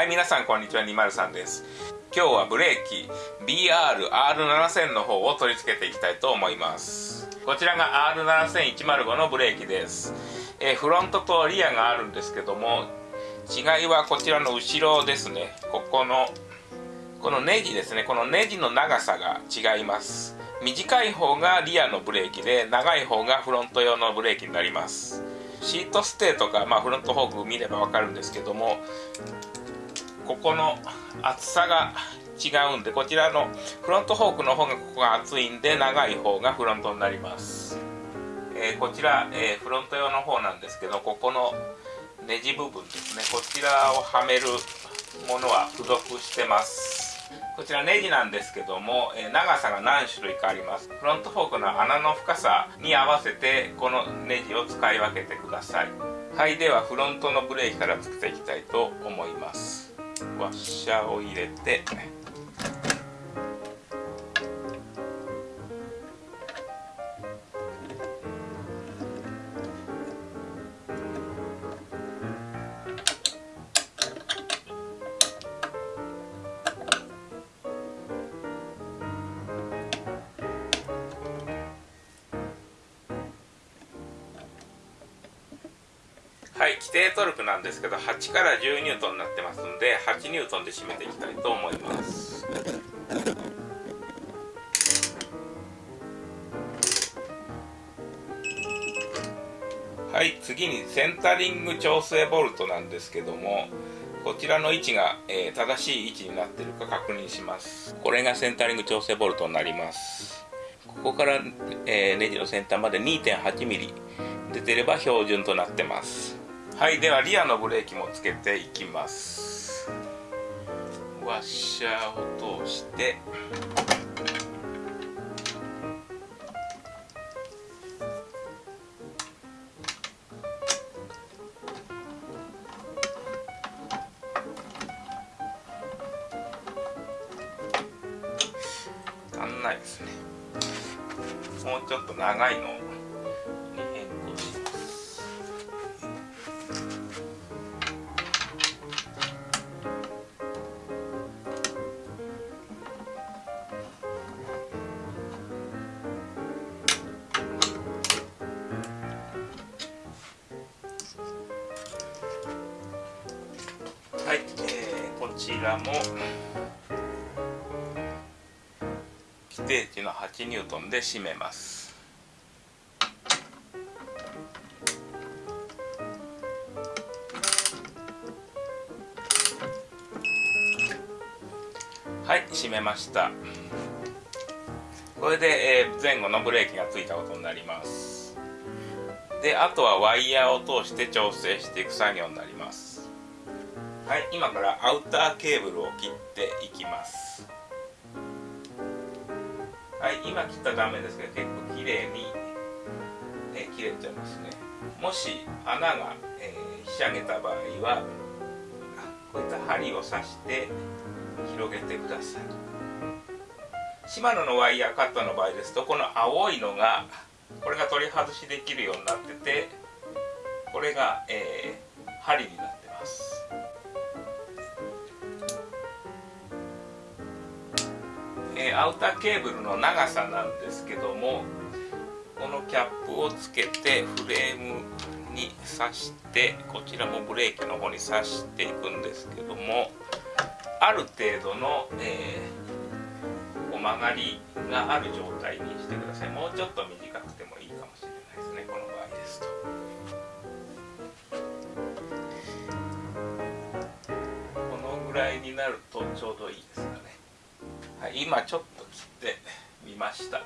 はい皆さんこんにちは。203です。今日はブレーキ BRR7000 の方を取り付けていきたいと思います。こちらが R7105 のブレーキです、え、フロントとリアがあるんですけども違いはこちらの後ろですね。ここのこのネジですね。このネジの長さが違います。短い方がリアのブレーキで長い方がフロント用のブレーキになります。シートステーとか、まあ、フロントフォーク見れば分かるんですけどもここの厚さが違うんでこちらのフロントフォークの方がここが厚いんで長い方がフロントになります、えー、こちら、えー、フロント用の方なんですけどここのネジ部分ですね。こちらをはめるものは付属してます。こちらネジなんですけども、え長さが何種類かあります。フロントフォークの穴の深さに合わせてこのネジを使い分けてください。はいではフロントのブレーキからつけていきたいと思います。ワッシャーを入れて規定トルクなんですけど8から10ニュートンになってますんで8ニュートンで締めていきたいと思います。はい次にセンタリング調整ボルトなんですけどもこちらの位置が、えー、正しい位置になっているか確認します。これがセンタリング調整ボルトになります。ここから、えー、ネジの先端まで 2.8mm 出てれば標準となってます。はいではリアのブレーキもつけていきます。ワッシャーを通して。定値の8ニュートンで締めます。はい締めました。これで、えー、前後のブレーキがついたことになります。であとはワイヤーを通して調整していく作業になります。はい今からアウターケーブルを切っていきます。はい今切った断面ですけど結構綺麗に、ね、切れてますね。もし穴が、えー、ひしゃげた場合はこういった針を刺して広げてください。シマノのワイヤーカットの場合ですとこの青いのがこれが取り外しできるようになっててこれが、えー、針になっえ、アウターケーブルの長さなんですけどもこのキャップをつけてフレームに刺してこちらもブレーキの方に刺していくんですけどもある程度の、えー、曲がりがある状態にしてくださいもうちょっと短くてもいいかもしれないですねこの場合ですと。このぐらいになるとちょうどいいですね。はい、今ちょっと切ってみました。こ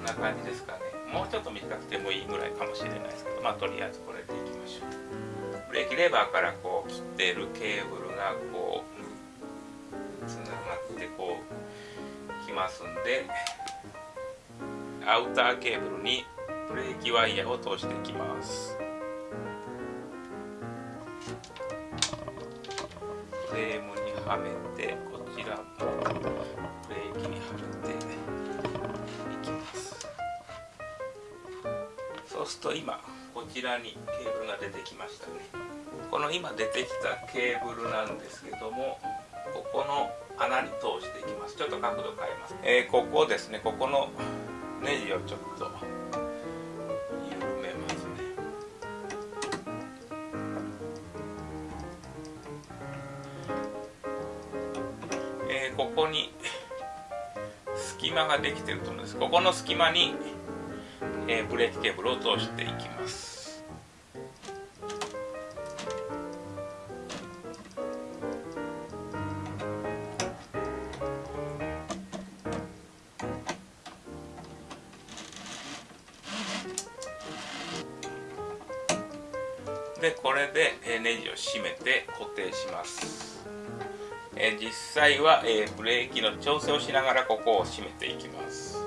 んな感じですかね。もうちょっと短くてもいいぐらいかもしれないですけどまあとりあえずこれでいきましょう。ブレーキレバーからこう切ってるケーブルがこうつながってこうきますんでアウターケーブルにブレーキワイヤーを通していきます。フレームにはめてこちらもブレーキにはめていきます。そうすると今こちらにケーブルが出てきましたね。この今出てきたケーブルなんですけどもここの穴に通していきます。ちょっと角度変えます、えー、ここですね。ここのネジをちょっと間ができてると思うんですここの隙間に、えー、ブレーキケーブルを通していきます。でこれでネジを締めて固定します。え実際は、えブレーキの調整をしながらここを締めていきます。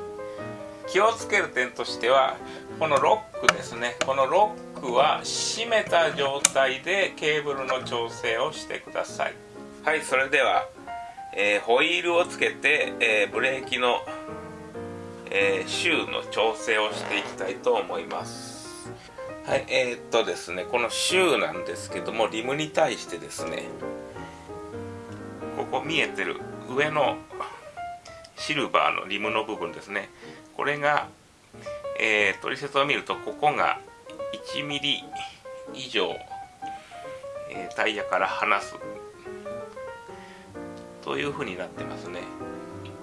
気をつける点としてはこのロックですね。このロックは締めた状態でケーブルの調整をしてください。はいそれでは、えー、ホイールをつけて、えー、ブレーキの、えー、シューの調整をしていきたいと思います。はい、えー、っとですね、このシューなんですけども、リムに対してですね、ここ見えてる上のシルバーのリムの部分ですね、これが、えー、取説を見ると、ここが1ミリ以上、えー、タイヤから離すというふうになってますね。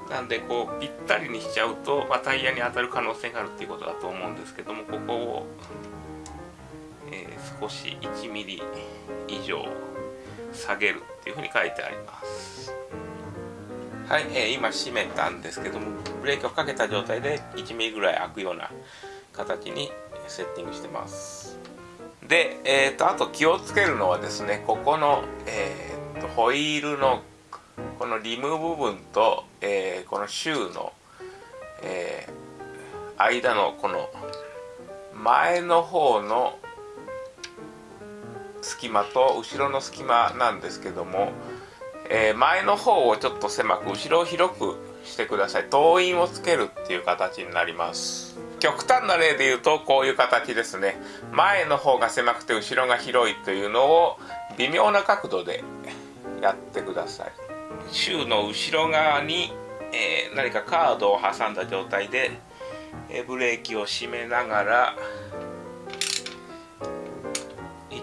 なんでこうぴったりにしちゃうと、まあ、タイヤに当たる可能性があるっていうことだと思うんですけどもここをえー、少し1ミリ以上下げるっていうふうに書いてあります。はい、えー、今閉めたんですけどもブレーキをかけた状態で1ミリぐらい開くような形にセッティングしてます。で、えーと、あと気をつけるのはですねここの、えーと、ホイールのこのリム部分と、えー、このシューの、えー、間のこの前の方の隙間と後ろの隙間なんですけども、えー、前の方をちょっと狭く後ろを広くしてください。灯印をつけるっていう形になります。極端な例で言うとこういう形ですね。前の方が狭くて後ろが広いというのを微妙な角度でやってください。シューの後ろ側に、えー、何かカードを挟んだ状態で、え、ブレーキを締めながら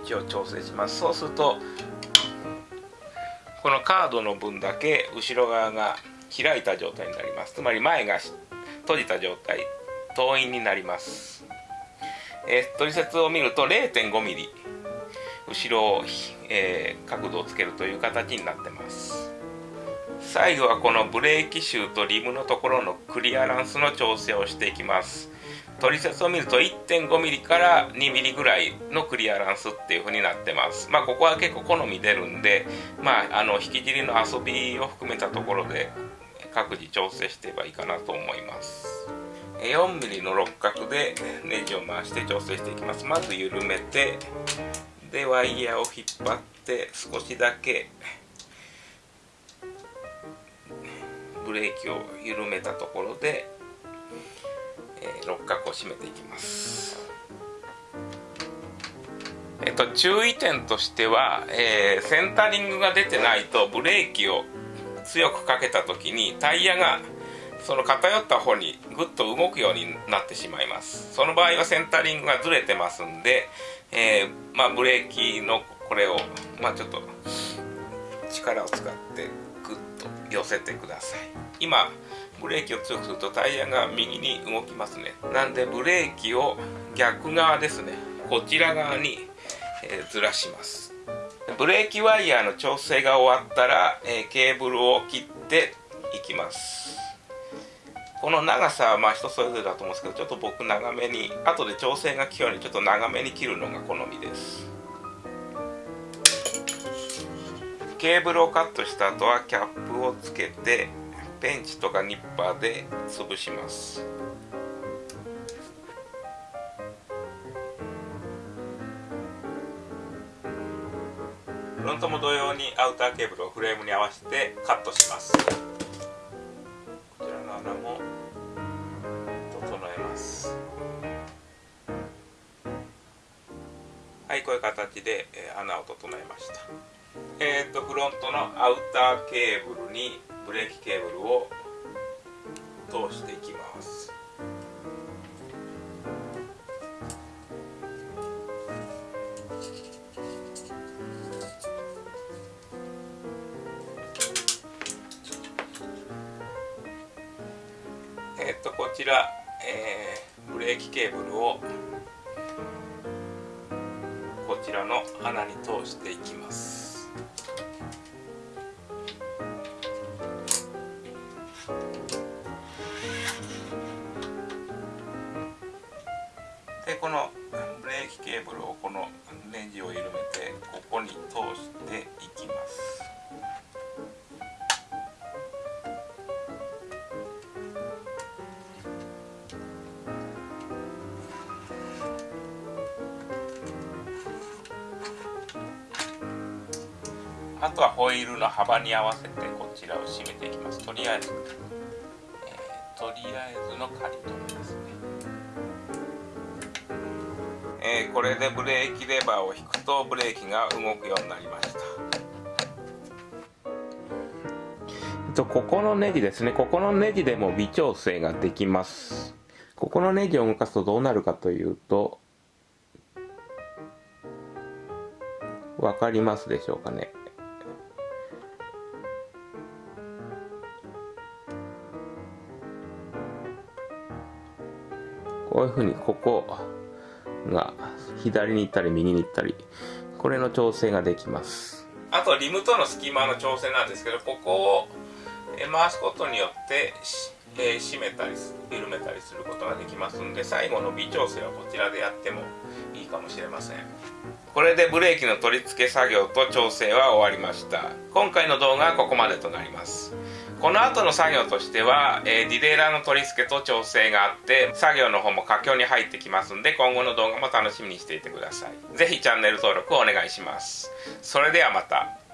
置を調整します。そうするとこのカードの分だけ後ろ側が開いた状態になります。つまり前が閉じた状態遠印になります、えー、取説を見ると 0.5mm 後ろを、えー、角度をつけるという形になってます。最後はこのブレーキシューとリムのところのクリアランスの調整をしていきます。取説を見ると 1.5mm から 2mm ぐらいのクリアランスっていう風になってます。まあここは結構好み出るんでまああの引き尻の遊びを含めたところで各自調整していけばいいかなと思います。4mm の六角でネジを回して調整していきます。まず緩めてでワイヤーを引っ張って少しだけブレーキを緩めたところで、六角を締めていきます。えっと注意点としては、えー、センタリングが出てないとブレーキを強くかけた時にタイヤがその偏った方にぐっと動くようになってしまいます。その場合はセンタリングがずれてますんで、えー、まあ、ブレーキのこれを、まあ、ちょっと力を使ってぐっと寄せてください。今ブレーキを強くするとタイヤが右に動きますね。なんでブレーキを逆側ですね。こちら側に、えー、ずらします。ブレーキワイヤーの調整が終わったら、えー、ケーブルを切っていきます。この長さはまあ人それぞれだと思うんですけどちょっと僕長めに後で調整が効くようにちょっと長めに切るのが好みです。ケーブルをカットした後はキャップをつけてペンチとかニッパーで潰します。フロントも同様にアウターケーブルをフレームに合わせてカットします。こちらの穴も整えます。はいこういう形で、えー、穴を整えました。えっ、ー、とフロントのアウターケーブルにブレーキケーブルを通していきます。えっ、ー、とこちら、えー、ブレーキケーブルをこちらの穴に通していきます。でこのブレーキケーブルをこのネジを緩めてここに通していきます。あとはホイールの幅に合わせてこちらを締めていきます。とりあえず、えー、とりあえずの仮止めですね、えー、これでブレーキレバーを引くとブレーキが動くようになりました。とここのネジですね。ここのネジでも微調整ができます。ここのネジを動かすとどうなるかというと分かりますでしょうかね。こういうふうにここが左に行ったり右に行ったりこれの調整ができます。あとリムとの隙間の調整なんですけどここを回すことによってえー、締めたり緩めたりすることができますんで最後の微調整はこちらでやってもいいかもしれません。これでブレーキの取り付け作業と調整は終わりました。今回の動画はここまでとなります。この後の作業としては、えー、ディレイラーの取り付けと調整があって作業の方も佳境に入ってきますんで今後の動画も楽しみにしていてください。是非チャンネル登録をお願いします。それではまた。